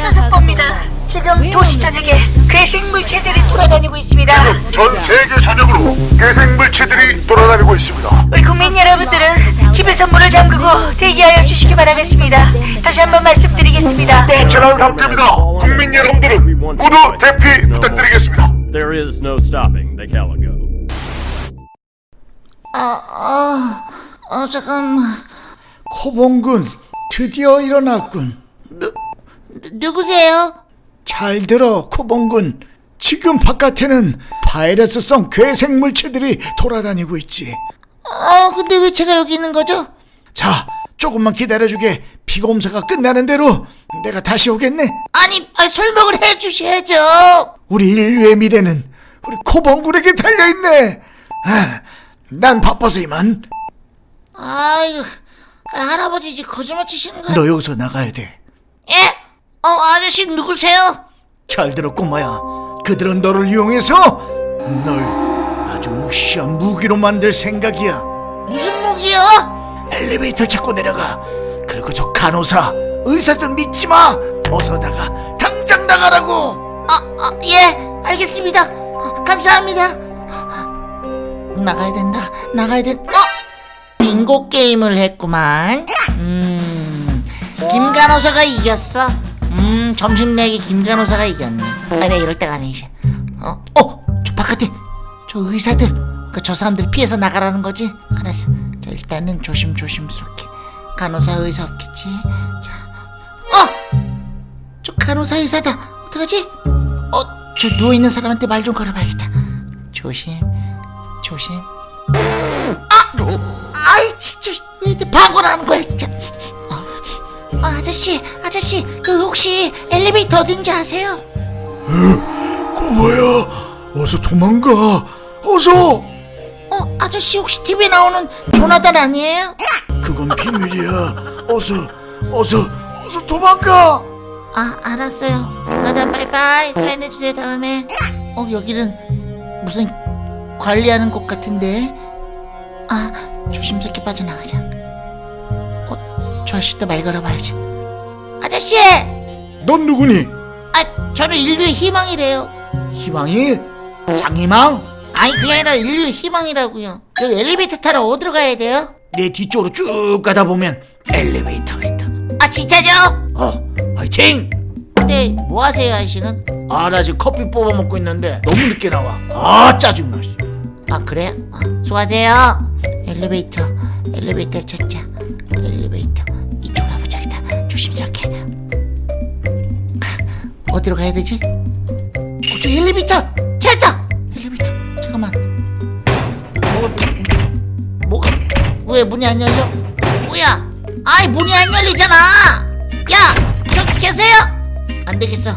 알렉스 속보입니다. 지금 도시 전역에 괴생물체들이 돌아다니고 있습니다. 전 세계 전역으로 괴생물체들이 돌아다니고 있습니다. 우리 국민 여러분들은 집에서 문을 잠그고 대기하여 주시기 바라겠습니다. 다시 한번 말씀드리겠습니다. 또 재난 상태입니다. 국민 여러분들은 모두 대피 부탁드리겠습니다. There is no stopping the Calico. 아, 어, 잠깐만. 코봉군 드디어 일어났군. 누, 누 구세요? 잘 들어 코봉군. 지금 바깥에는 바이러스성 괴생 물체들이 돌아다니고 있지. 어, 근데 왜 제가 여기 있는 거죠? 자, 조금만 기다려주게. 피검사가 끝나는 대로 내가 다시 오겠네. 아니, 아, 설명을 해주셔야죠. 우리 인류의 미래는 우리 코봉군에게 달려있네. 아, 난 바빠서 이만. 아유, 아, 할아버지 지금 거짓말 치시는 거야? 너 여기서 나가야 돼. 예? 어, 아저씨 누구세요? 잘 들어 꼬마야. 그들은 너를 이용해서 널 아주 무시한 무기로 만들 생각이야. 무슨 무기요? 엘리베이터 찾고 내려가. 그리고 저 간호사, 의사들 믿지 마. 어서 나가. 당장 나가라고. 아, 아, 예, 알겠습니다. 아, 감사합니다. 나가야 된다. 나가야 된. 어? 빙고 게임을 했구만. 음, 김 간호사가 이겼어. 음, 점심 내기 김 간호사가 이겼네. 아니, 이럴 때가 아니지. 어, 어, 저 바깥에 저 의사들, 그 저 사람들 피해서 나가라는 거지. 알았어. 자, 일단은 조심 조심스럽게. 간호사 의사 없겠지. 자, 어, 저 간호사 의사다. 어떡하지? 어, 저 누워 있는 사람한테 말 좀 걸어봐야겠다. 조심, 조심. 아, 아이 진짜 왜 이렇게 방구를 하는 거야 진짜. 아, 아저씨, 아저씨, 그 혹시 엘리베이터 어딘지 아세요? 꼬마야, 어서 도망가. 어서. 어, 아저씨 혹시 TV에 나오는 조나단 아니에요? 그건 비밀이야. 어서, 어서, 어서 도망가. 아, 알았어요. 조나단 바이바이 사인해주세요 다음에. 어, 여기는 무슨 관리하는 곳 같은데. 아, 조심스럽게 빠져나가자. 어, 저 아저씨도 말 걸어봐야지. 아저씨! 넌 누구니? 아, 저는 인류의 희망이래요. 희망이? 장희망? 아니, 그게 아니라 인류의 희망이라고요. 여기 엘리베이터 타러 어디로 가야 돼요? 내 뒤쪽으로 쭉 가다 보면 엘리베이터가 있다. 아, 진짜죠? 어, 화이팅! 근데 뭐 하세요, 아저씨는? 아, 나 지금 커피 뽑아 먹고 있는데 너무 늦게 나와. 아, 짜증나. 씨. 아, 그래요? 아, 수고하세요. 엘리베이터, 엘리베이터 찾자. 엘리베이터. 이쪽으로 가보자겠다. 조심스럽게. 아, 어디로 가야 되지? 어, 저 엘리베이터! 찾았다! 엘리베이터. 잠깐만. 뭐, 뭐가, 왜 문이 안 열려? 뭐야? 아이, 문이 안 열리잖아! 야! 저기 계세요? 안 되겠어.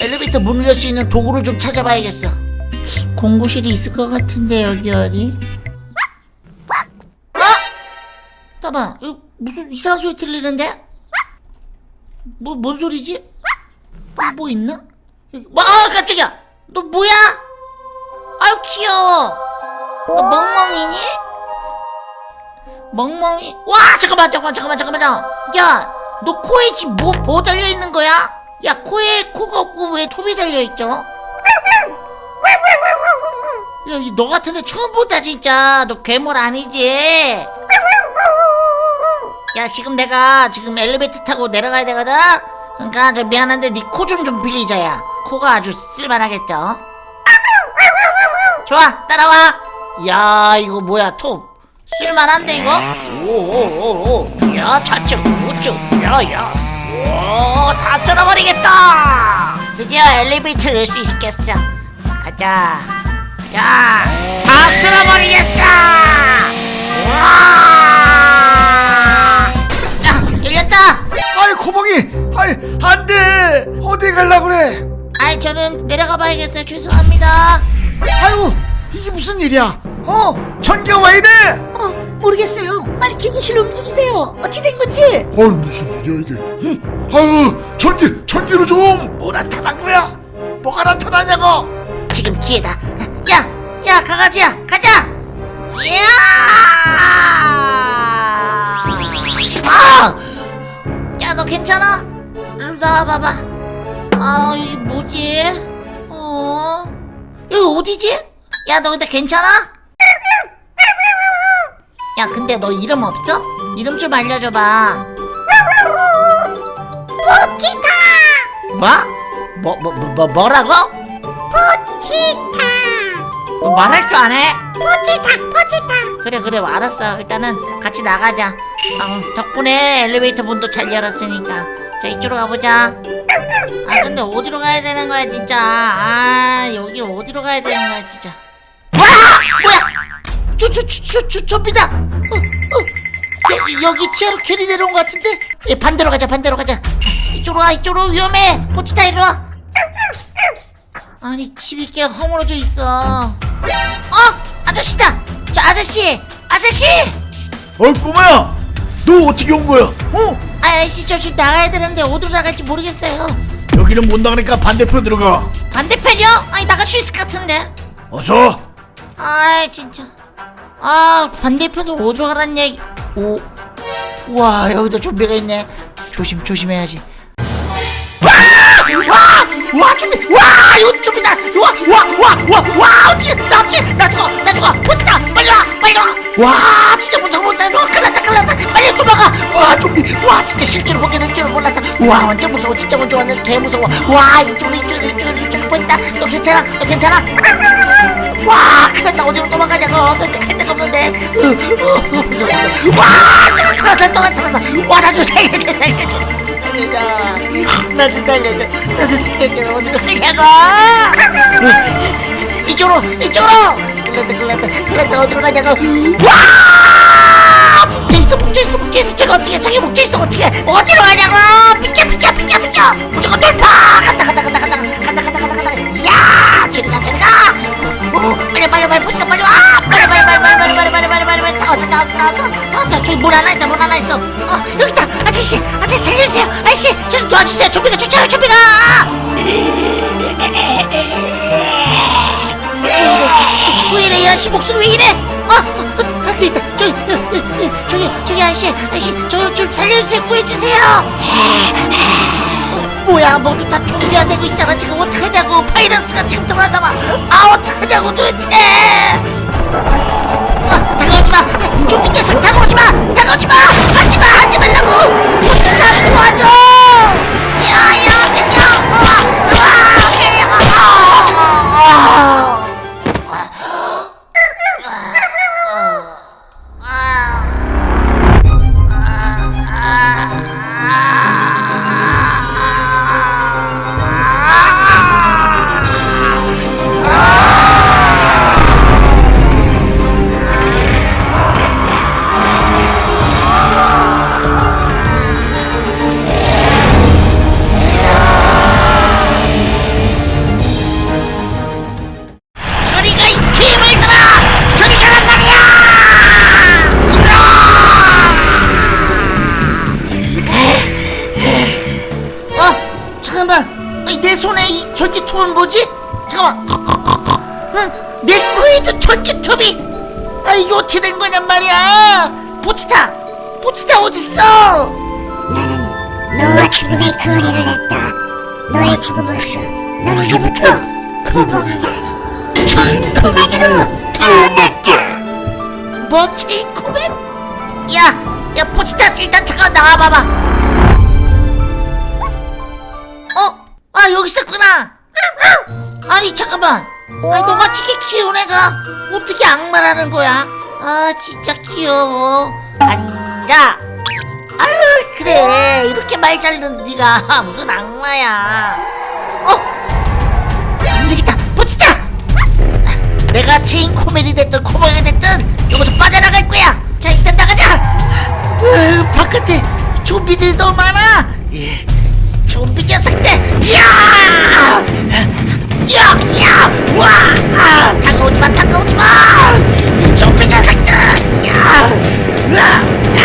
엘리베이터 문을 열 수 있는 도구를 좀 찾아봐야겠어. 공구실이 있을 것 같은데 여기 어디? 어? 잠깐만 이거 무슨 이상한 소리 들리는데? 뭐 뭔 소리지? 뭐, 뭐 있나? 뭐, 아 깜짝이야 너 뭐야? 아유 귀여워 너 멍멍이니? 멍멍이 와 잠깐만 잠깐만 잠깐만 잠깐만 야 너 코에 지금 뭐, 뭐 달려있는 거야? 야 코에 코가 없고 왜 톱이 달려있죠? 야, 이너 같은 애 처음 본다 진짜. 너 괴물 아니지? 야, 지금 내가 지금 엘리베이터 타고 내려가야 되거든. 그러니까 저 미안한데 네 코 좀 좀 빌리자 야. 코가 아주 쓸만하겠죠. 좋아, 따라와. 야, 이거 뭐야, 톱. 쓸만한데 이거? 오오오오. 야, 좌측, 우측. 야, 야. 오, 다 쓸어버리겠다. 드디어 엘리베이터를 열수 있겠어. 가자. 자, 다 쓸어버리겠다! 와! 아이, 코봉이! 아이, 안 돼! 어디 갈라 그래? 아이, 저는 내려가 봐야겠어요. 죄송합니다. 아이고, 이게 무슨 일이야? 어? 전기가 왜 이래? 어, 모르겠어요. 빨리 기기실로 움직이세요. 어찌 된 건지. 아이 무슨 일이야 이게? 응? 아유 전기 전기를 좀. 뭐 나타난 거야? 뭐가 나타나냐고? 지금 기회다. 야, 야, 강아지야, 가자! 이야! 아! 야, 너 괜찮아? 일로 나와봐봐. 아 여기 뭐지? 어 여기 어디지? 야 너 근데 괜찮아? 야 근데 너 이름 없어? 이름 좀 알려줘봐 포치타 뭐? 뭐, 뭐, 뭐, 뭐 뭐라고? 포치타 너 말할 줄 아네? 포치타 포치타 그래 그래 알았어 일단은 같이 나가자 어, 덕분에 엘리베이터 문도 잘 열었으니까. 자 이쪽으로 가보자. 아 근데 어디로 가야 되는 거야 진짜? 아 여기 어디로 가야 되는 거야 진짜? 와! 뭐야? 저저저저 좀비다. 어, 어. 여기 여기 지하로 괜히 내려온 것 같은데? 예, 반대로 가자 반대로 가자. 이쪽으로 와 이쪽으로. 위험해. 포치타 이리 와. 아니 집이 꽤 허물어져 있어. 어? 아저씨다. 저 아저씨! 아저씨! 어이 꼬마야 너 어떻게 온 거야? 어? 아저씨 저 지금 나가야 되는데 어디로 나갈지 모르겠어요. 여기는 못 나가니까 반대편으로 가. 반대편이요? 아니 나갈 수 있을 것 같은데. 어서! 아 진짜. 아 반대편으로 어디로 가란 얘기. 오. 와 여기도 좀비가 있네. 조심 조심해야지. 와와! 좀비 와! 이거 좀비다 와와 와 와 와 어떻게 나 어떻게 나 죽어 나 죽어. 어디다. 빨리 와 빨리 와 와 진짜 무서워 무서워. 큰일 났다 큰일 났다. 빨리 도망가. 와 좀비. 와 진짜 실제로 보게 될 줄은 몰랐어 와 완전 무서워. 진짜 완전 완전 개 무서워. 와 이쪽으로 이쪽으로 이쪽으로 이쪽으로 보인다. 너 괜찮아? 너 괜찮아? 와 큰일 났다. 어디로 도망가냐고. 도대체 갈 데가 없는데. 으, 으, 무서워. 와 떨어뜨렸어 떨어뜨렸어 와 나좀 살려줘 살려줘 겁니다. 나도 달려줘. 나도 숙제죠. 오늘 가자고. 이쪽으로, 이쪽으로. 글란다, 글란다, 글란다. 어디로 가냐고. 와! 묶여있어, 묶여있어, 묶여있어. 제가 어떻게, 저기 묶여있어, 어떻게. 어디로 가냐고. 비켜, 비켜, 비켜, 비켜. 무조건 돌파. 간다, 간다, 간다, 간다, 간다, 간다, 간다, 간다. 이야, 저리 가, 저리 가. 오, 빨리, 빨리, 빨리, 보시다, 빨리 와. 빨리. 나왔어 나왔어 나왔어 나왔어 저기 문 하나 있다 문 하나 있어 어 여기다 아저씨 아저씨 살려주세요 아저씨 저 놔주세요 좀비가 쫓아요 좀비가 왜 이래 아저씨 목소리 왜 이래 어, 어 아, 있다 저기 저기 아저씨 아저씨 저좀 살려주세요 구해주세요 뭐야 모두 다 준비가 되고 있잖아 지금 어떡하냐고 바이러스가 지금 들어왔나봐 아 어떻게 되고 도대체 좀비 녀석 다가오지마! 다가오지마! 하지마! 하지 말라고! 포치타 도와줘 아니 너같이 키운 애가 어떻게 악마라는 거야? 아 진짜 귀여워. 앉아. 아유 그래 이렇게 말 잘 듣는 네가 무슨 악마야? 어? 안 되겠다. 포치타. 내가 체인 코멜이 됐든 코버가 됐든 여기서 빠져나갈 거야. 자 일단 나가자. 으, 바깥에 좀비들 너무 많아. 예, 좀비 녀석들. 야! 야! 야! 와! 아, 다가오지 마, 다가오지 마! 이 좀비 녀석들. 야! 야! 야!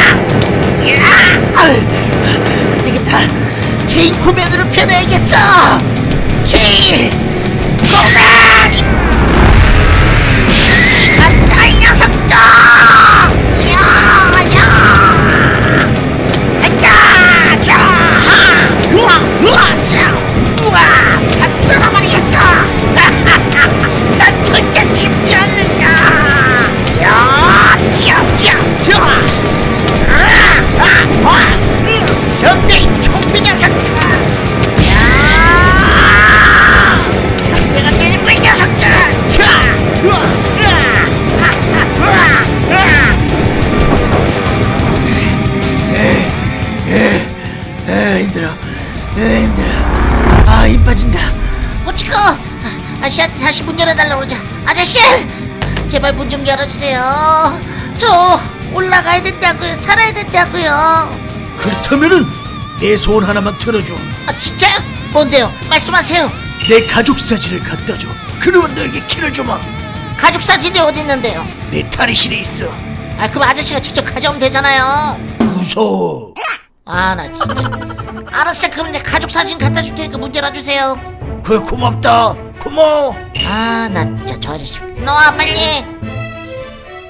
야! 아, 되겠다. 체인소맨으로 변해야겠어. 체인소맨! 간다 이 녀석들! 다시 문 열어달라고 그러자 아저씨 제발 문 좀 열어주세요 저 올라가야 된다고요 살아야 된다고요 그렇다면은 내 소원 하나만 들어줘. 아 진짜요? 뭔데요? 말씀하세요 내 가족 사진을 갖다 줘. 그러면 너에게 키를 주마. 가족 사진이 어디 있는데요? 내 탈의실에 있어. 아 그럼 아저씨가 직접 가져오면 되잖아요 무서워. 아 나 진짜 알았어 그럼 내 가족 사진 갖다 줄 테니까 문 열어주세요 그래 고맙다. 고마워. 아 나 진짜 저 아저씨. 너와 빨리.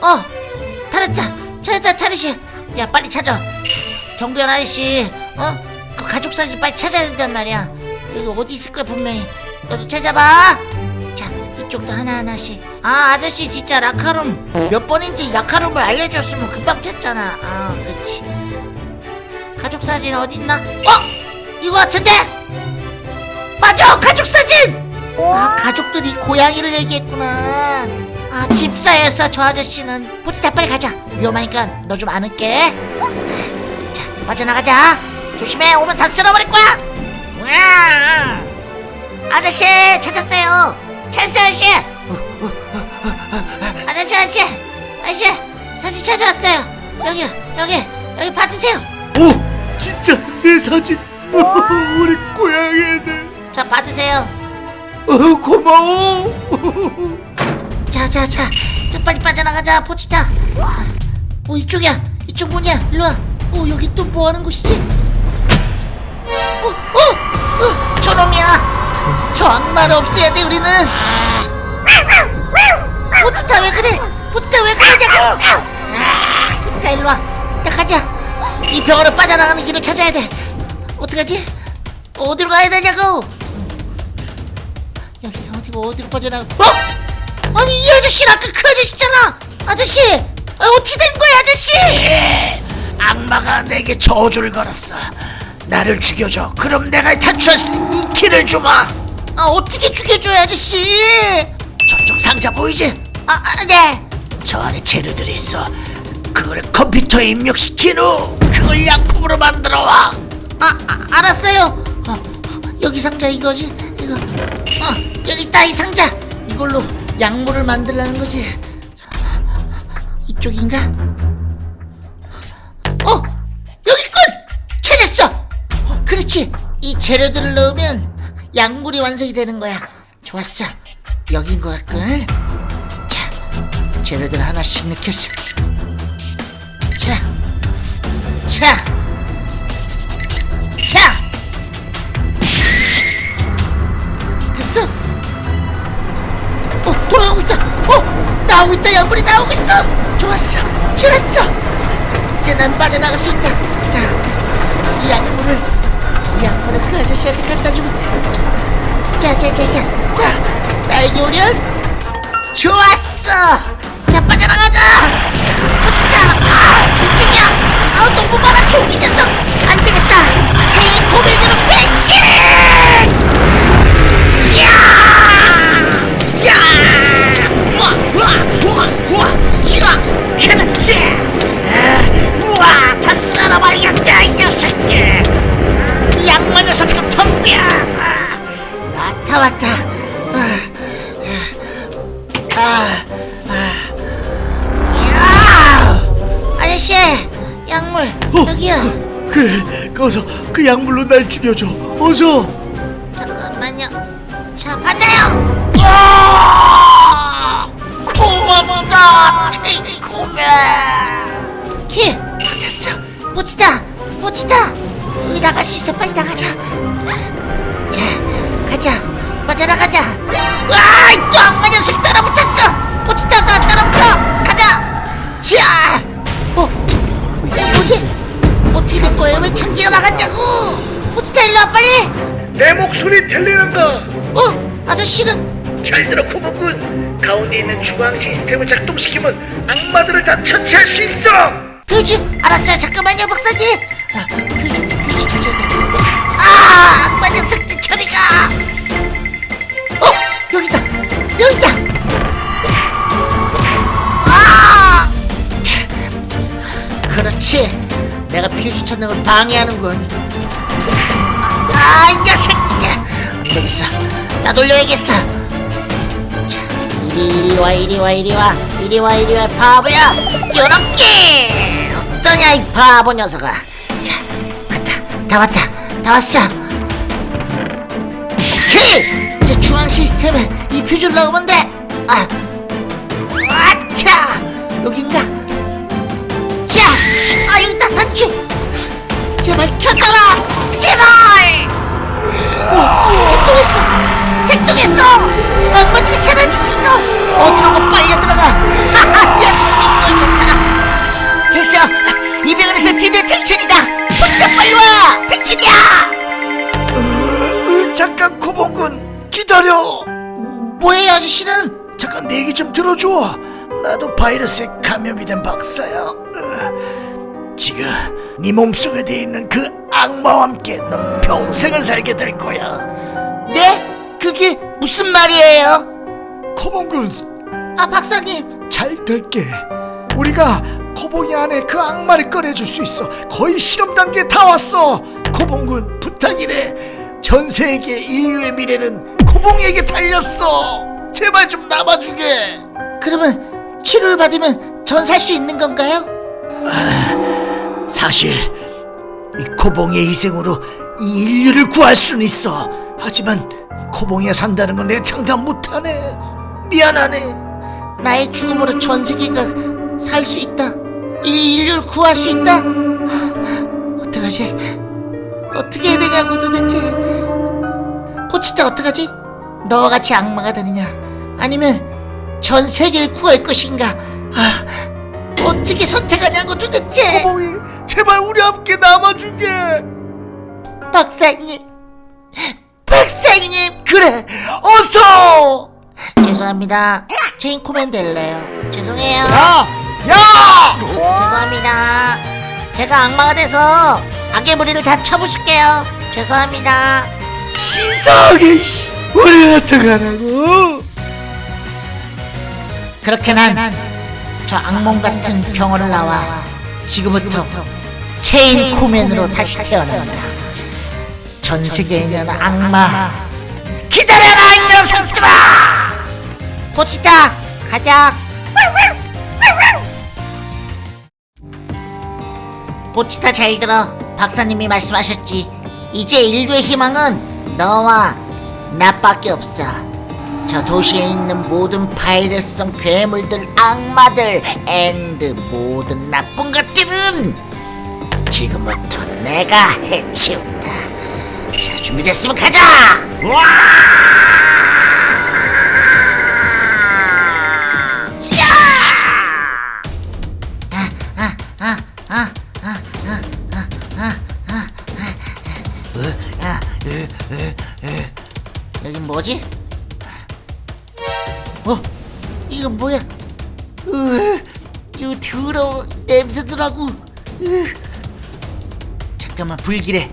어 탈했다 찾았다 탈의실 야 빨리 찾아. 경비원 아저씨 어? 그 가족 사진 빨리 찾아야 된단 말이야. 여기 어디 있을 거야 분명히. 너도 찾아봐. 자 이쪽도 하나하나씩. 아 아저씨 진짜 라카룸. 몇 번인지 라카룸을 알려줬으면 금방 찾잖아. 아 그렇지. 가족 사진 어딨나? 어? 이거 같은데? 맞아! 가족 사진 아 가족들이 고양이를 얘기했구나. 아 집사였어 저 아저씨는 포티타 빨리 가자. 위험하니까 너 좀 안을게. 자 빠져나가자. 조심해. 오면 다 쓸어버릴 거야. 으아! 아저씨 찾았어요. 찾았어요 아저씨. 아저씨 아저씨. 아저씨 사진 찾아왔어요. 여기요 여기 여기 받으세요. 오, 진짜 내 사진. 우리 고양이 애들. 자 받으세요 어, 고마워. 자자자. 자 빨리 빠져나가자 포치타. 어 이쪽이야. 이쪽 문이야. 일로 와. 어 여기 또 뭐 하는 곳이지? 어, 어, 어 저놈이야. 저 악마를 없애야 돼 우리는. 포치타 왜 그래? 포치타 왜 그러냐고. 포치타 일로 와. 자 가자. 이 병원을 빠져나가는 길을 찾아야 돼. 어떡하지? 어디로 가야 되냐고 어디고 어디로 빠져나가 어? 아니 이 아저씨는 아까 그 아저씨잖아 아저씨 아, 어떻게 된 거야 아저씨 악마가 내게 저주를 걸었어. 나를 죽여줘. 그럼 내가 탈출할 수 있는 이 키를 주마. 아 어떻게 죽여줘요 아저씨 저쪽 상자 보이지? 아, 아, 네 저 안에 재료들이 있어. 그걸 컴퓨터에 입력시킨 후 그걸 약품으로 만들어 와. 아, 아 알았어요 어, 여기 상자 이거지 이거 어 여기 있다 이 상자. 이걸로 약물을 만들라는 거지. 이쪽인가? 어 여기군! 찾았어! 어, 그렇지. 이 재료들을 넣으면 약물이 완성이 되는 거야. 좋았어. 여긴 것 같군. 자 재료들 하나씩 넣겠어. 자 자, 자, 돌아가고 있다. 어, 나오고 있다. 약물이 나오고 있어. 좋았어, 좋았어. 이제 난 빠져나갈 수 있다. 자, 이 약물을, 이 약물을 그 아저씨한테 갖다 주면 돼. 자, 자, 자, 자, 자, 나에게 오련. 좋았어. 자, 빠져나가자. 붙이자. 아, 이쪽이야. 아, 너무 많아. 종이 녀석. 안 되겠다. 제 고민으로. 야! 야! 아, 우와, 다 썰어버리겠다, 이 녀석들. 이 악마 녀석 좀 덤벼. 아, 나타 왔다. 아, 아, 아. 야! 아저씨, 약물 어, 여기요. 그래, 어서 그 약물로 날 죽여줘. 어서. 잠깐만요. 자, 받아요. 야! 고맙다, 친구네. 키, 됐어. 포치다, 포치다. 여기 나갈 수 있어. 빨리 나가자. 자, 가자. 빠져나가자. 와, 또 악마 녀석 따라붙었어. 포치다, 나 따라붙어. 가자. 자, 어, 뭐지? 어떻게 된 거예요? 왜 창기가 나갔냐고? 포치다 일로 와 빨리. 내 목소리 들리는가? 어? 아저씨는 잘 들어 구멍군 가운데 있는 주광 시스템을 작동시키면 악마들을 다 처치할 수 있어! 교주 알았어요. 잠깐만요 박사님. 아, 교주 교주 찾아야 돼 아 악마 녀석들 저리가! 어 여기다 여기다! 아! 그렇지. 내가 퓨즈 찾는 걸 방해하는군. 아 이 녀석. 돌려야겠어. 자 이리 이리 와 이리 와. 이리 와 이리 와 이리 와 바보야. 요렇게. 어떠냐 이 바보 녀석아. 자 갔다. 다 왔다. 다 왔어. 오케이 이제 중앙 시스템에 이 퓨즈를 넣으면 돼아. 아차! 여긴가? 자 아, 여기다. 단추. 제발 켜져라. 제발. 오 작동했어 작동했어. 악마들이 사라지고 있어. 어디로 빨려 들어가. 하하 야 정말 좋다 됐어 이병헌에서 드디어 택춘이다. 포트다 빨리 와. 택춘이야. 으, 잠깐 코봉군 기다려. 뭐예요 아저씨는? 잠깐 내 얘기 좀 들어줘. 나도 바이러스에 감염이 된 박사야. 으, 지금 네 몸속에 돼 있는 그 악마와 함께 넌 평생을 살게 될 거야. 네? 그게 무슨 말이에요? 코봉군. 아 박사님. 잘 될게. 우리가 코봉이 안에 그 악마를 꺼내줄 수 있어. 거의 실험 단계에 다 왔어. 코봉군 부탁이래 전 세계 인류의 미래는 코봉이에게 달렸어. 제발 좀 남아주게. 그러면 치료를 받으면 전 살 수 있는 건가요? 사실 이 코봉이의 희생으로 이 인류를 구할 수는 있어. 하지만 코봉이가 산다는 건 내가 장담 못하네 미안하네 나의 죽음으로 전 세계가 살 수 있다. 이 인류를 구할 수 있다. 하, 어떡하지? 어떻게 해야 되냐고 도대체. 포치타 어떡하지? 너와 같이 악마가 되느냐? 아니면 전 세계를 구할 것인가? 아, 어떻게 선택하냐고 도대체. 코봉이 제발 우리 함께 남아주게 박사님, 박사님. 그래 어서 죄송합니다. 체인 코맨 될래요. 죄송해요. 야! 야! 죄송합니다. 제가 악마가 돼서 악의 무리를 다 쳐부술게요. 죄송합니다. 시상해 씨. 우리 어떡하라고 그렇게 난 저 악몽 같은 병원을 나와 지금부터 체인 코맨으로 다시 태어난다. 전 세계에 있는 악마 기다려라 이 녀석들아! 고치다 가자. 포치타 잘 들어. 박사님이 말씀하셨지. 이제 인류의 희망은 너와 나밖에 없어. 저 도시에 있는 모든 바이러스성 괴물들, 악마들, and 모든 나쁜 것들은 지금부터 내가 해치운다. 자 준비됐으면 가자 와 여긴 뭐지? 어? 이건 뭐야? 으, 이 더러워 냄새더라고 으. 잠깐만 불길해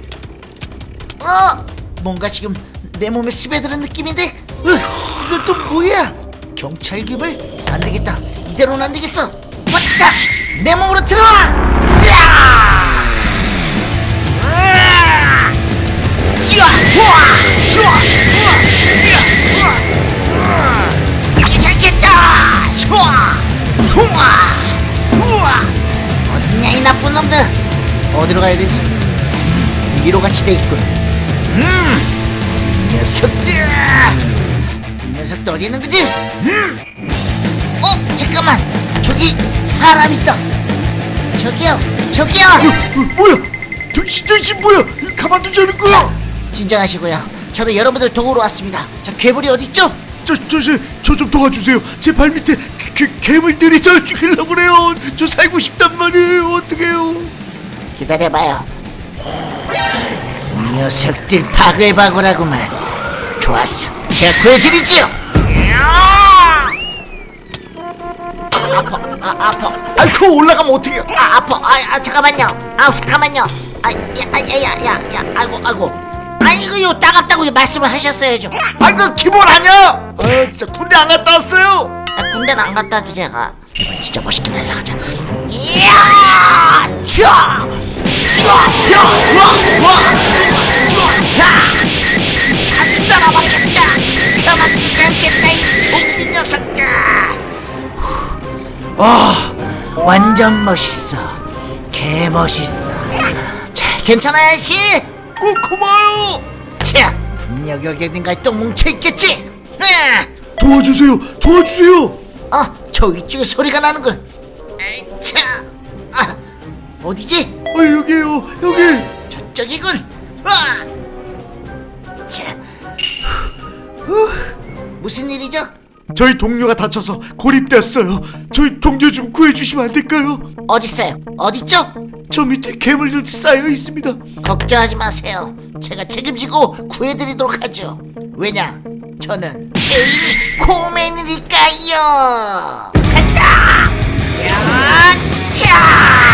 어? 뭔가 지금 내 몸에 스며드는 느낌인데? 으, 이건 또 뭐야? 경찰 기물? 안 되겠다. 이대로는 안 되겠어. 멋지다. 내 몸으로 들어와. 야! 찌아! 우와! 좋아! 우와! 우와! 괜찮겠다! 좋아! 좋아! 우와! 어딨냐 이 나쁜 놈들! 어디로 가야 되지? 위로 같이 돼 있군. 음! 이 녀석들! 이 녀석들 어디 있는 거지? 음! 어? 잠깐만! 저기 사람 있다! 저기요! 저기요! 어, 뭐야 당신 당신 뭐야 가만두자는 거야 진정하시고요. 저는 여러분들 도우러 왔습니다. 자, 괴물이 어딨죠? 저저 저 좀 도와주세요 제 발 밑에 개, 괴물들이 저 죽이려고 그래요 저 살고 싶단 말이에요 어떡해요 기다려봐요. 이 녀석들 바글바글하구만. 좋았어. 제가 구해드리지요. 아파, 아, 아파, 아이 그거 올라가면 어떡해요 아, 아파. 아, 아 잠깐만요. 아우, 잠깐만요. 아, 야, 아, 야, 야, 야, 야, 아이고, 아이고. 아니, 이거 요 따갑다고 말씀을 하셨어야죠. 아이 그 기본 아니야 아 진짜 군대 안 갔다 왔어요 아, 군대는 안 갔다 와도 제가 진짜 멋있게 날라가자. 이야! 쫙! 다 썰어버리겠다 가만두지 않겠다 이 좀비 녀석들 와 완전 멋있어 개멋있어 자 괜찮아요 아저씨 어 고마워요 자 분명히 어딘가에 똥 뭉쳐있겠지 으아! 네. 도와주세요! 도와주세요! 아, 저 위쪽에 소리가 나는군. 어디지? 아, 어 여기요 여기 저쪽이군 자. 무슨 일이죠? 저희 동료가 다쳐서 고립됐어요 저희 동료 좀 구해주시면 안 될까요? 어딨어요? 어딨죠? 저 밑에 괴물들 쌓여 있습니다 걱정하지 마세요 제가 책임지고 구해드리도록 하죠 왜냐 저는 제일 코맨이니까요 간다! 야! 차!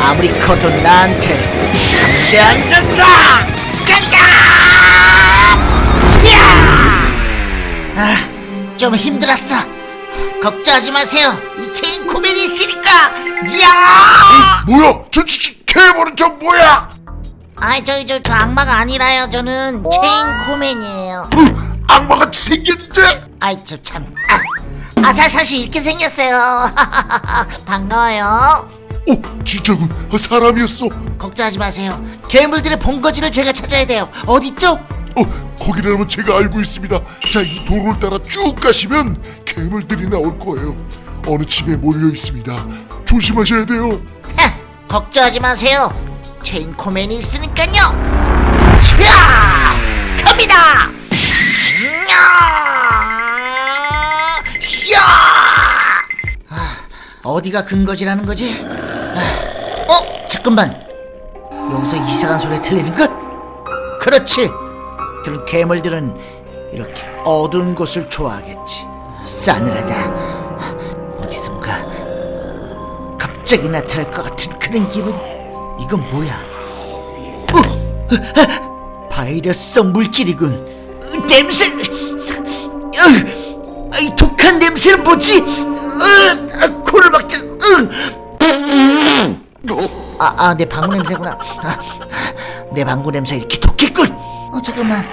아무리 커도 나한테 상대 안 된다! 간다! 야! 아, 좀 힘들었어. 걱정하지 마세요. 이 체인소맨이 있으니까. 야! 뭐야? 저 괴물은 저 뭐야? 아이 저기 저, 저 악마가 아니라요. 저는 체인소맨이에요. 음, 뭐, 악마가 생겼는데? 아이 저 참. 아, 아잘 사실 이렇게 생겼어요. 반가워요. 오 진짜군 아, 사람이었어 걱정하지 마세요. 괴물들의 본거지를 제가 찾아야 돼요. 어디죠? 어 거기라면 제가 알고 있습니다 자 이 도로를 따라 쭉 가시면 괴물들이 나올 거예요 어느 집에 몰려 있습니다 조심하셔야 돼요 하, 걱정하지 마세요. 체인 코맨이 있으니까요. 자, 갑니다. 안녕. 어디가 근거지라는 거지? 아, 어? 잠깐만 여기서 이상한 소리 틀리는 것? 그렇지 그런 괴물들은 이렇게 어두운 곳을 좋아하겠지 싸늘하다 어디선가 갑자기 나타날 것 같은 그런 기분 이건 뭐야 어? 어 바이러스성 물질이군 어, 냄새 으, 이 독한 냄새는 뭐지? 코를 막자. 아, 아, 내 방구 냄새구나. 아, 내 방구 냄새 이렇게 독했군. 어, 잠깐만.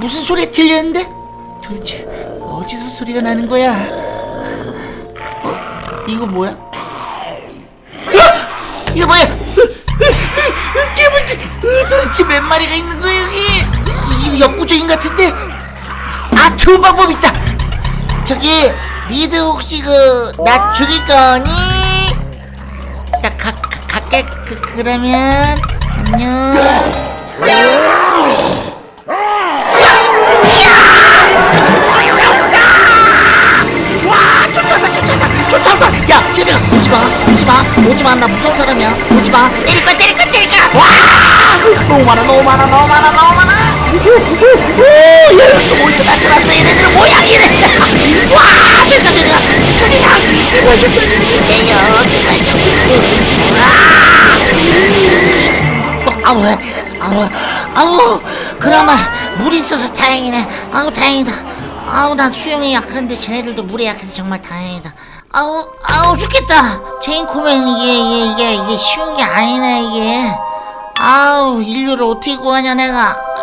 무슨 소리 들렸는데? 도대체 어디서 소리가 나는 거야? 어, 이거 뭐야? 이거 뭐야? 개불지 도대체 몇 마리가 있는 거야 여기? 이, 이, 역구적인 같은데? 아, 좋은 방법 있다. 저기 니들 혹시 그 나 죽일 거니? 나 가, 가, 갈게. 그, 그러면 안녕. 오지 마, 나 무서운 사람이야, 오지 마, 때릴 거 때릴 거 때릴 거 와! 너무 많아, 너무 많아, 너무 많아, 너무 많아! 얘는 또 어디서 나타났어 얘네들 모양이 이래 와 저리가 저리가 저리가 제발 좀 살려주세요. 제발 좀. 어, 아우 아우 아우. 그나마 물이 있어서 다행이네. 아우 다행이다. 아우 난 수영이 약한데 쟤네들도 물에 약해서 정말 다행이다. 아우 아우 죽겠다. 체인코맨 이게 이게 이게 이게 쉬운 게 아니네 이게. 아우 인류를 어떻게 구하냐 내가.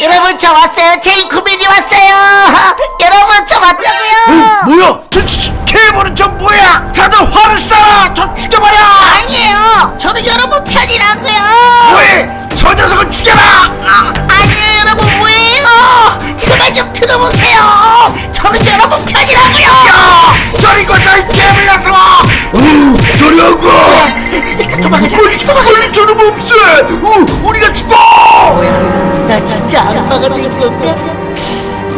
여러분 저 왔어요. 체인소맨이 왔어요. 여러분 저 왔다고요. 뭐야? 저, 저, 저 괴물은 저 뭐야? 다들 활을 쏴서 죽여버려! 아니에요. 저는 여러분 편이라고요. 뭐해? 저 녀석을 죽여라! 아, 아니에요 여러분. 뭐예요? 제발 좀 들어보세요. 저는 여러분 편이라고요. 야! 저리 가자 이 괴물 녀석아 저리하고! 도망가자. 도망가자. 우리 저놈 없애? 우, 우리가 죽어! 뭐야? 나 진짜 악마가 된 건가?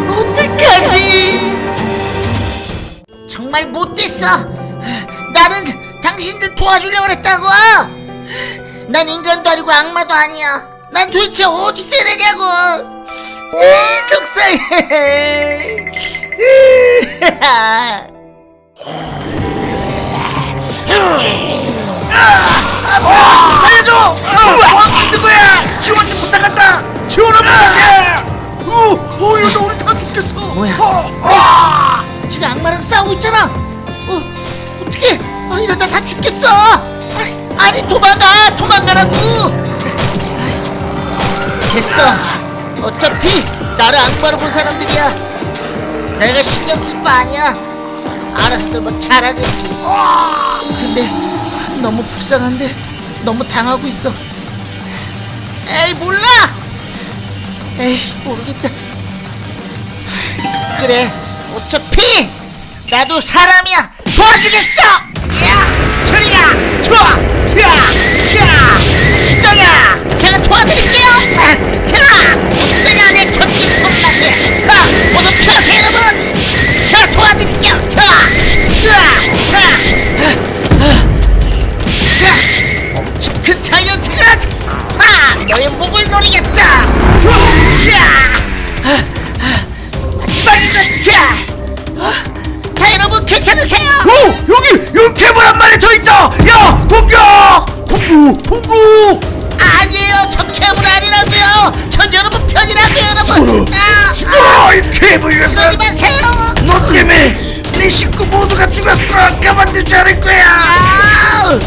어떡하지? 정말 못됐어. 나는 당신들 도와주려고 했다고. 난 인간도 아니고 악마도 아니야. 난 도대체 어디 있어야 되냐고. 에이, 속상해. 살려줘! 어, 누구야? 지원 좀 부탁한다! 부탁해! 어, 어, 이러다 우리 다 죽겠어! 뭐야? 어, 지금 악마랑 싸우고 있잖아. 어, 어떻게? 아, 이러다 다 죽겠어. 아, 아니 도망가, 도망가라고. 됐어. 어차피 나를 악마로 본 사람들이야. 내가 신경 쓸 바 아니야. 알아서들 뭐 잘하겠지. 근데 너무 불쌍한데 너무 당하고 있어. 에이 몰라. 에이 모르겠다. 그래 어차피 나도 사람이야. 도와주겠어! 야 소리야 좋아 자, 자, 정야 제가 도와드릴게요. 야 어떠냐 내 전기톱 맛이 하 어서 펴세요 여러분. 제가 도와드릴게요. 자, 자, 자, 자 엄청 큰 자이언트가 하 너의 목을 마 지막이군 자, 어? 자 여러분 괜찮으세요? 오! 여기! 여기 괴물 한 마리 더 있다! 야! 공격! 공구! 공구! 아니에요 저 괴물 아니라고요 전 여러분 편이라고요 여러분 이 괴물 녀석! 쏘지 마세요 너 때문에 내 식구 모두가 죽었어! 가만두지 않을 거야! 아,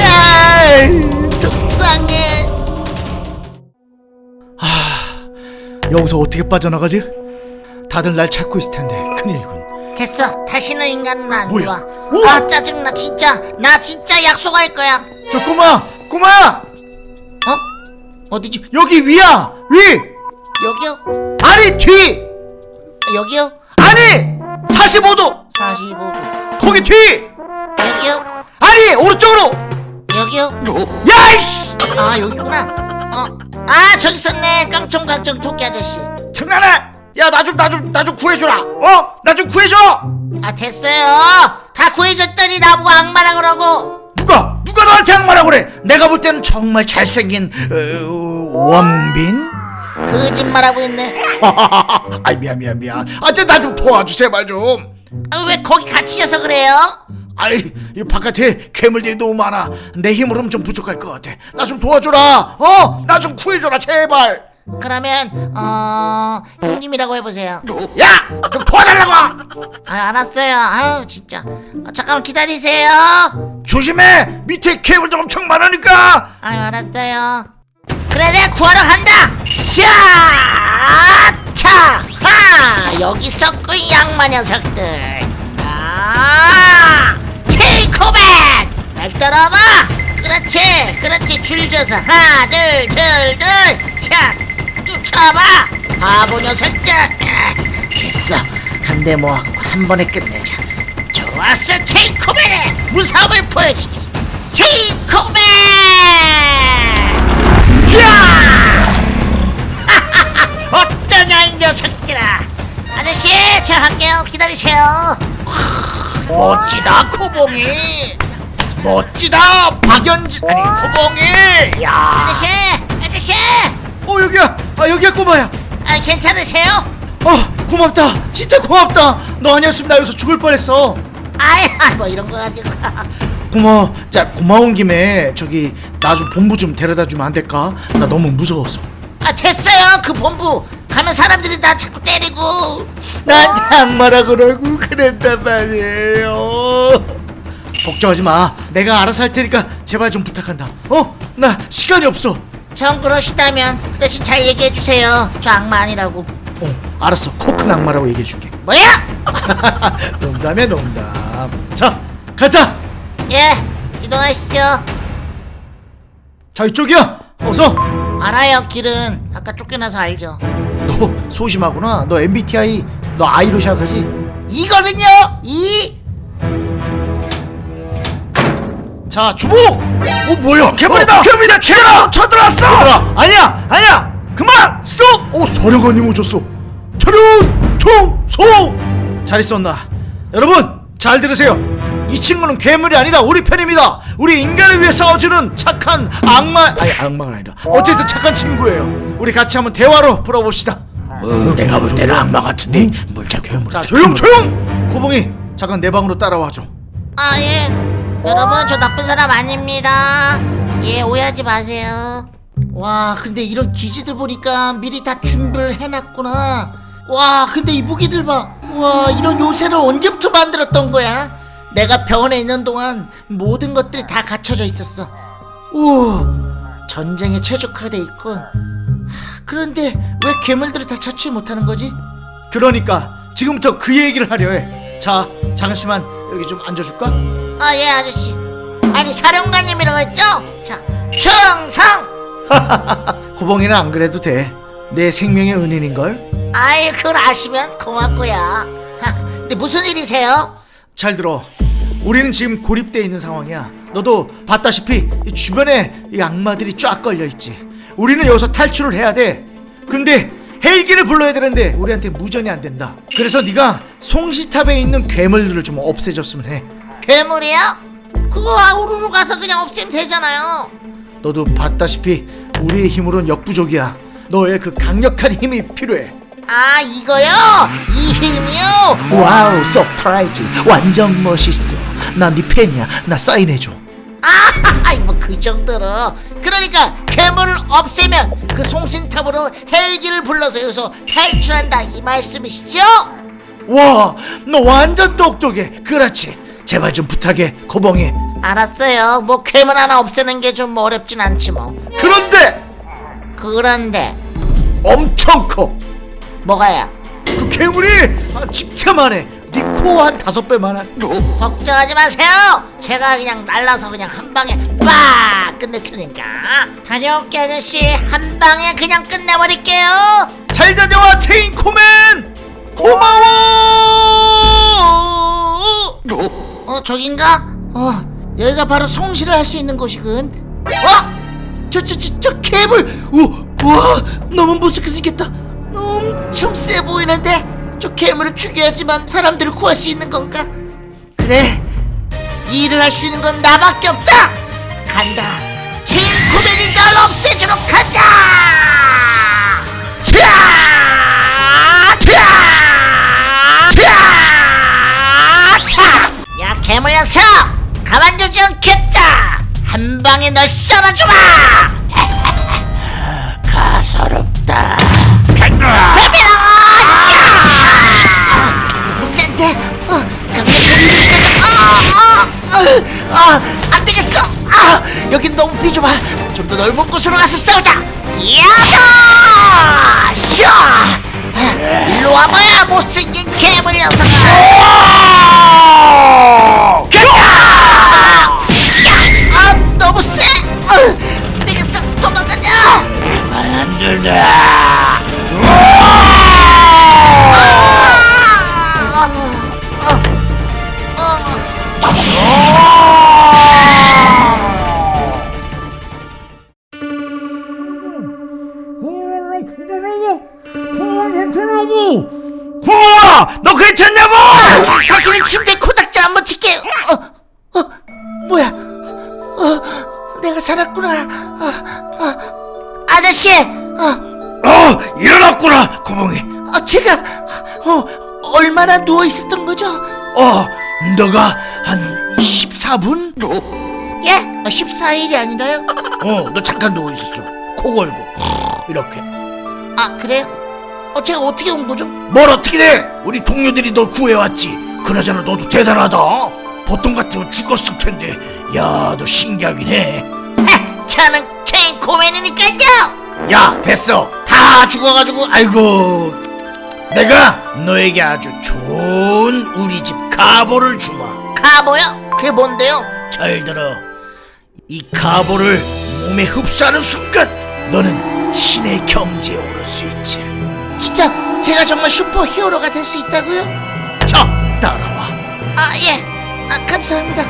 아, 속상해 여기서 어떻게 빠져나가지? 다들 날 찾고 있을 텐데 큰일이군 됐어 다시는 인간은 안 뭐야? 좋아 우와! 아 짜증나 진짜 나 진짜 약속할 거야 저 꼬마! 꼬마야! 어? 어디지? 여기 위야! 위! 여기요? 아니 뒤! 여기요? 아니! 45도! 45도 거기 뒤! 여기요? 아니! 오른쪽으로! 여기요? 야이씨! 아 여기구나 어? 아 저기 있었네 깡총깡총 토끼 아저씨 장난해! 야 나 좀 나 좀 나 좀 구해주라! 어? 나 좀 구해줘! 아 됐어요 다 구해줬더니 나보고 악마라 그러고 누가? 누가 너한테 악마라 그래? 내가 볼 때는 정말 잘생긴 어, 원빈? 거짓말하고 있네 아이 미안 미안 미안 아저 나좀 도와주 제발 좀 아, 왜 거기 갇히셔서 그래요? 아이 이 바깥에 괴물들이 너무 많아. 내 힘으로는 좀 부족할 것 같아. 나 좀 도와줘라. 어? 나 좀 구해줘라 제발. 그러면 어... 형님이라고 해보세요. 야! 좀 도와달라고! 아 알았어요. 아유 진짜. 아, 잠깐만 기다리세요. 조심해! 밑에 괴물들 엄청 많으니까! 아유 알았어요. 그래 내가 구하러 간다! 샤차! 하! 여기 이 양마 녀석들. 아 체이코백! 날 따라와봐 그렇지 그렇지. 줄 줘서 하나 둘둘둘자 쫓아봐! 바보 녀석들! 아, 됐어. 한 대 모았고 한 번에 끝내자. 좋았어 체이코백의 무서움을 보여주지. 체이코백! 어쩌냐 이 녀석들아. 아저씨 제가 할게요 기다리세요 멋지다 코봉이. 멋지다 박연지 아니 코봉이. 야. 아저씨 아저씨. 어 여기야. 아 여기야 꼬마야. 아, 괜찮으세요? 어 고맙다. 진짜 고맙다. 너 아니었으면 나 여기서 죽을 뻔했어. 아이 뭐 이런 거 가지고. 고마워 자 고마운 김에 저기 나 좀 본부 좀 데려다 주면 안 될까? 나 너무 무서워서. 아 됐어요. 그 본부 가면 사람들이 나 자꾸 때리고. 나한테 악마라 그러고 그랬단 말이에요. 걱정하지 마. 내가 알아서 할 테니까 제발 좀 부탁한다. 어? 나 시간이 없어. 전 그러시다면 그 대신 잘 얘기해 주세요. 저 악마 아니라고. 어 알았어. 코큰 악마라고 얘기해 줄게. 뭐야? 농담이야 농담. 자 가자. 예 이동하시죠. 자 이쪽이야. 어서. 알아요 길은. 아까 쫓겨나서 알죠 너 소심하구나. 너 MBTI 너 I로 시작하지? 이거든요? 이? 자자 주목! 어 뭐야? 괴물이다! 괴물이다! 괴물 쳐들어왔어! 얘들아! 아니야! 아니야! 그만! 스톱! 오 사령관님 오셨어. 차렷! 총소! 잘 있었나? 여러분 잘 들으세요. 이 친구는 괴물이 아니라 우리 편입니다. 우리 인간을 위해 싸워주는 착한 악마 아니 악마가 아니라. 어쨌든 착한 친구예요 우리 같이 한번 대화로 풀어봅시다 내가 볼 때는 악마 같은데 물자 괴물. 자 조용 조용 고봉이 잠깐 내 방으로 따라와 줘 아, 예. 여러분, 저 나쁜 사람 아닙니다. 예, 오해하지 마세요. 와, 근데 이런 기지들 보니까 미리 다 준비를 해놨구나. 와, 근데 이 무기들 봐. 와, 이런 요새를 언제부터 만들었던 거야? 내가 병원에 있는 동안 모든 것들이 다 갖춰져 있었어. 오, 전쟁에 최적화돼 있군. 하, 그런데 왜 괴물들을 다 처치 못하는 거지? 그러니까 지금부터 그 얘기를 하려 해 자 잠시만 여기 좀 앉아줄까? 아, 예, 아저씨. 아니, 사령관님이라고 했죠? 자, 충성! 고봉이는 안 그래도 돼. 내 생명의 은인인걸? 아이, 그걸 아시면 고맙고요. 하, 근데 무슨 일이세요? 잘 들어. 우리는 지금 고립돼 있는 상황이야. 너도 봤다시피 이 주변에 이 악마들이 쫙 걸려 있지. 우리는 여기서 탈출을 해야 돼. 근데 헬기를 불러야 되는데 우리한테 무전이 안 된다. 그래서 네가 송신탑에 있는 괴물들을 좀 없애줬으면 해. 괴물이요? 그거 아우르로 가서 그냥 없애면 되잖아요. 너도 봤다시피 우리의 힘으로는 역부족이야. 너의 그 강력한 힘이 필요해. 아, 이거요? 이 힘이요? wow, surprise. 완전 멋있어. 나네 팬이야. 나 사인해줘. 아, 뭐 그 정도로. 그러니까 괴물을 없애면 그 송신탑으로 헬기를 불러서 여기서 탈출한다 이 말씀이시죠? 와, 너 완전 똑똑해. 그렇지. 제발 좀 부탁해, 고봉이. 알았어요. 뭐 괴물 하나 없애는 게 좀 어렵진 않지 뭐. 그런데 그런데 엄청 커. 뭐가요? 그 괴물이 한 집채만해. 네코한 다섯 배만한. 걱정하지 마세요. 제가 그냥 날라서 그냥 한 방에 빡 끝낼 테니까. 다녀올게 아저씨. 한 방에 그냥 끝내버릴게요. 잘 다녀와, 체인코맨. 고마워. 어 저긴가? 어 여기가 바로 송시를 할수 있는 곳이군. 어? 저 저 저저 괴물. 우와 너무 무섭게 생겼다. 엄청 세 보이는데 저 괴물을 죽여야지만 사람들을 구할 수 있는 건가? 그래 이 일을 할 수 있는 건 나밖에 없다. 간다. 제인코맨이 널 없애주러 간다. 야 괴물 녀석! 가만두지 않겠다! 한 방에 널 썰어주마! 가소롭다. 대비라 어, 안 되겠어 아, 여긴 너무 비좁아 좀 더 넓은 곳으로 가서 싸우자 야자 샤 일로 와봐야 못생긴 괴물 녀석아 간다! 시야! 아 너무 세! 어, 되겠어 도망가자! 안 된다! 너 괜찮냐고? 당신은 침대에 코닥지 한번 칠게 어, 어, 뭐야 어, 내가 살았구나 어, 어, 아저씨 어, 어, 일어났구나, 고봉이. 어, 제가 어, 얼마나 누워 있었던 거죠? 어, 너가 한 14분? 예? 어, 14일이 아니라요? 어, 너 잠깐 누워 있었어. 코 걸고 이렇게. 아 그래요? 어, 제가 어떻게 온 거죠? 뭘 어떻게 돼? 우리 동료들이 널 구해왔지. 그나저나 너도 대단하다. 보통 같으면 죽었을 텐데. 야, 너 신기하긴 해. 하, 저는 체인소맨이니까요 야, 됐어. 다 죽어가지고. 아이고. 내가 너에게 아주 좋은 우리 집 가보를 주마. 가보요? 그게 뭔데요? 잘 들어. 이 가보를 몸에 흡수하는 순간 너는 신의 경지에 오를 수 있지. 진짜 제가 정말 super hero가 될 수 있다고요? 자, 따라와. 아 예. 아 감사합니다.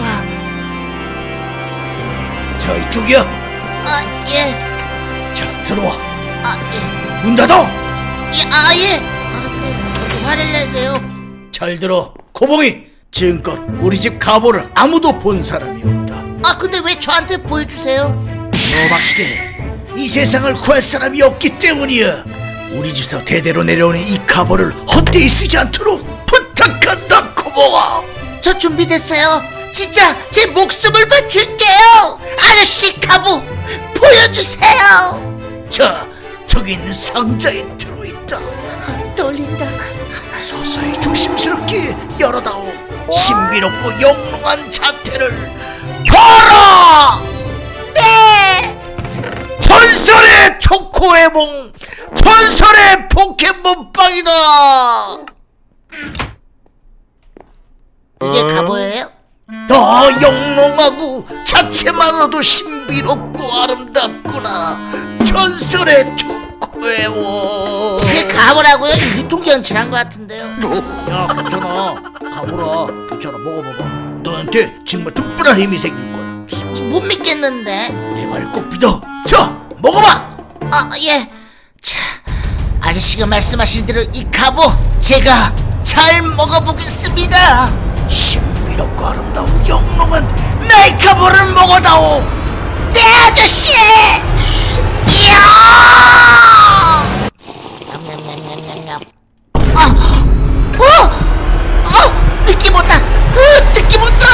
와. 자 이쪽이야 아, 예. 자 들어와 아, 예. 문 닫아 예, 아, 예. 알았어요. 좀 화를 내세요. 잘 들어 코봉이 지금껏 우리 집 가보를 아무도 본 사람이 없다 아, 근데 왜 저한테 보여주세요? 너밖에 이 세상을 구할 사람이 없기 때문이야 우리 집서 대대로 내려오는 이 가보를 헛되이 쓰지 않도록 부탁한다 코봉아 저 준비됐어요. 진짜 제 목숨을 바칠게요. 아저씨 가부 보여주세요. 자 저기 있는 상자에 들어있다 떨린다. 서서히 조심스럽게 열어다오 신비롭고 영롱한 자태를 봐라 네. 전설의 초코에몽 전설의 포켓몬빵이다! 이게 가보예요? 더 영롱하고 자체만으로도 신비롭고 아름답구나. 전설의 초코에몽 이게 가보라고요? 유통기한칠한 것 같은데요. 야 괜찮아. 가보라. 괜찮아. 먹어봐봐. 너한테 정말 특별한 힘이 생길 거야. 못 믿겠는데. 내 말을 꼭 믿어. 자 먹어봐! 아, 예. 자, 아저씨가 말씀하신 대로 이 갑오 제가 잘 먹어보겠습니다. 신비롭고 아름다운 영롱한 나의 가보를 먹어다오 네, 아저씨! 이야! 냠냠냠냠냠냠. 아, 어, 어, 느낌 온다. 어, 느낌 온다.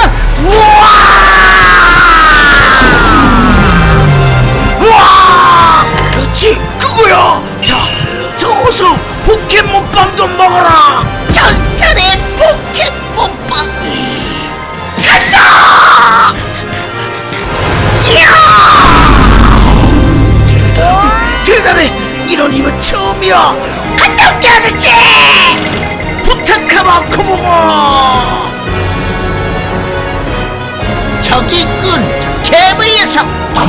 포켓몬빵도 먹어라. 전설의 포켓몬빵. 간다! 이야! 대단해. 대단해. 이런 힘은 처음이야. 갔다 올게 아저씨! 부탁하마 코모모 저기 있군. 저 괴물 녀석. 자,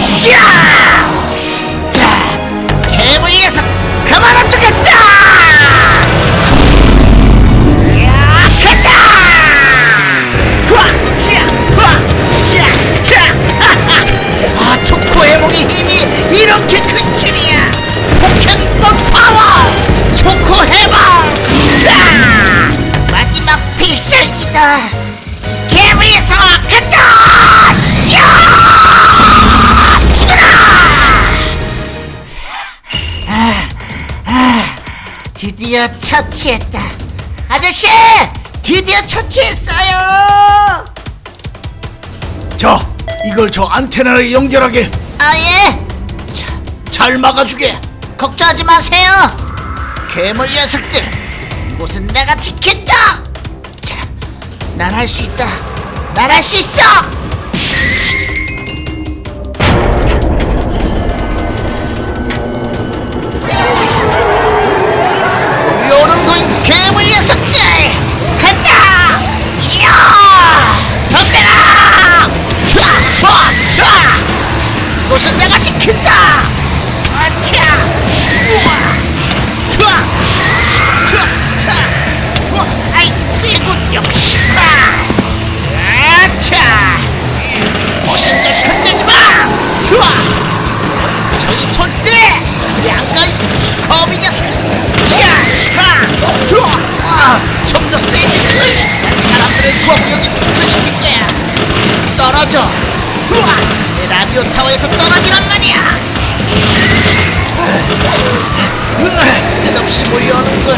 초코에몽의 힘이 이렇게 큰 줄이야. 포켓몬 파워. 초코해몽 자, 마지막 필살기다. 녀석 간다! 샤! 드디어 처치했다. 아저씨! 드디어 처치했어요! 자 이걸 저 안테나에 연결하게 아, 예! 잘 막아주게 걱정하지 마세요! 괴물 녀석들! 이곳은 내가 지킨다! 자, 난 할 수 있다! 난 할 수 있어! 타워에서 떨어지란 말이야! 끝없이 몰려오는군!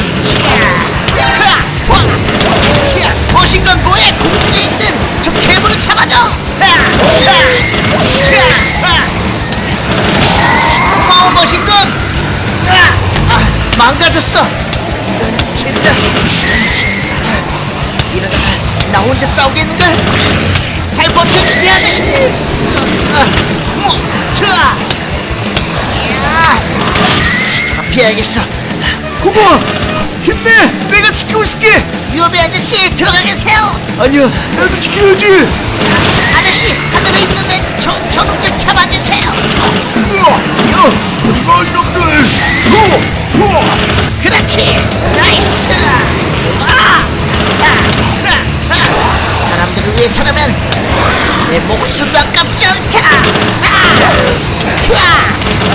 멋진 건 뭐해! 공중에 있는 저 괴물을 잡아줘! 하! 고마워 멋있군 아, 아, 망가졌어 이런 진짜 이러다가 나 혼자 싸우겠는걸 잘 버텨주세요 아저씨 아, 피해야겠어. 고모 힘내! 내가 지키고 있을게! 위험해 아저씨. 들어가 계세요? 아니야 나도 지켜야지! 아 저씨 하늘에 있는 애 저, 저놈 좀 잡아주세요. 이거 이놈들! 그렇지. nice. 아! 아! 아! 아! 사람들을 위해서라면 내 목숨도 아깝지 않다. 아! 튀어!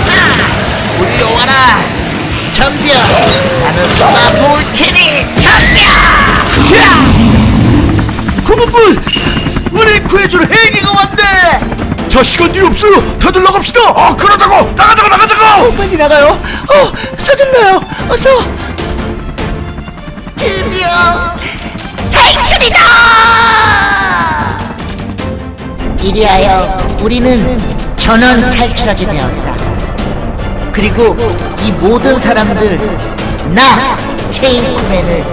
아! 올려와라. 덤벼 나는 쏟아 부을 테니 덤벼 고문군 우리 구해줄 헬기가 왔네. 자 시간도 없어요. 다들 나갑시다. 아 그러자고. 나가자고 나가자고. 빨리 나가요. 어 서둘러요. 어서. 드디어 탈출이다 이리하여 우리는 전원 탈출하게 되었다. 그리고 이 모든 사람들 나 체인쿠맨을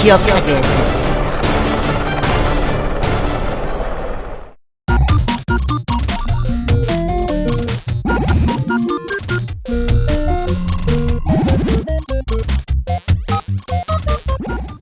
기억하게 됐다